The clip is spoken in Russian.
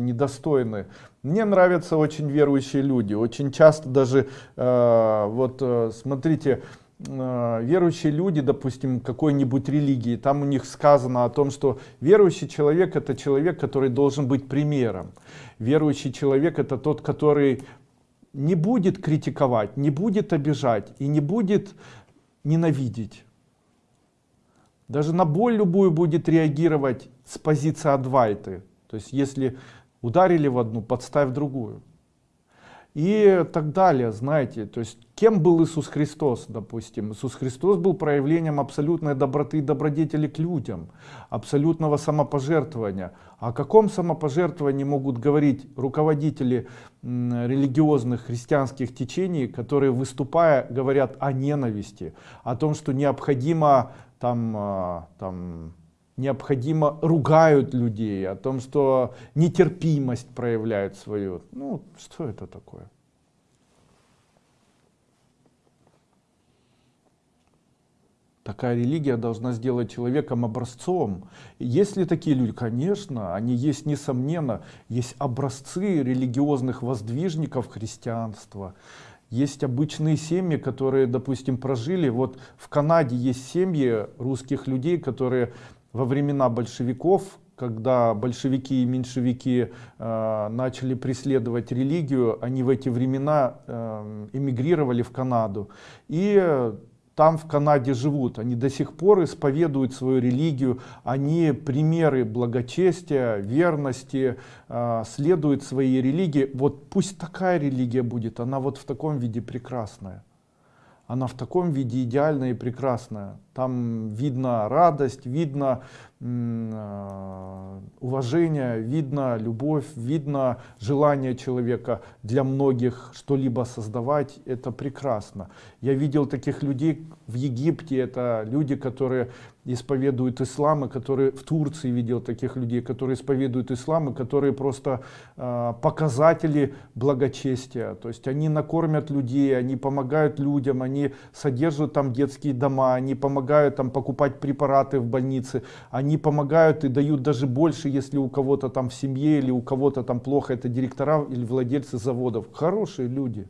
недостойны. Мне нравятся очень верующие люди. Очень часто даже, э, вот э, смотрите, э, верующие люди, допустим, какой-нибудь религии, там у них сказано о том, что верующий человек это человек, который должен быть примером. Верующий человек это тот, который не будет критиковать, не будет обижать и не будет ненавидеть. Даже на боль любую будет реагировать с позиции адвайты. То есть если ударили в одну, подставь другую. И так далее, знаете, то есть кем был Иисус Христос, допустим? Иисус Христос был проявлением абсолютной доброты и добродетели к людям, абсолютного самопожертвования. О каком самопожертвовании могут говорить руководители религиозных христианских течений, которые выступая говорят о ненависти, о том, что необходимо там, а, там необходимо ругают людей, о том, что нетерпимость проявляют свою. Ну, что это такое? Такая религия должна сделать человеком образцом. Есть такие люди? Конечно, они есть несомненно. Есть образцы религиозных воздвижников христианства. Есть обычные семьи, которые, допустим, прожили. Вот в Канаде есть семьи русских людей, которые во времена большевиков, когда большевики и меньшевики э, начали преследовать религию, они в эти времена э, эмигрировали в Канаду. И там в Канаде живут, они до сих пор исповедуют свою религию, они примеры благочестия, верности, э, следуют своей религии. Вот пусть такая религия будет, она вот в таком виде прекрасная. Она в таком виде идеальная и прекрасная. Там видно радость, видно э, уважение, видно любовь, видно желание человека для многих что-либо создавать. Это прекрасно. Я видел таких людей в Египте. Это люди, которые исповедуют ислам, и которые в Турции видел таких людей, которые исповедуют ислам, и которые просто э, показатели благочестия. То есть они накормят людей, они помогают людям, они содержат там детские дома, они помогают там покупать препараты в больнице, они помогают и дают даже больше, если у кого-то там в семье или у кого-то там плохо, это директора или владельцы заводов. Хорошие люди.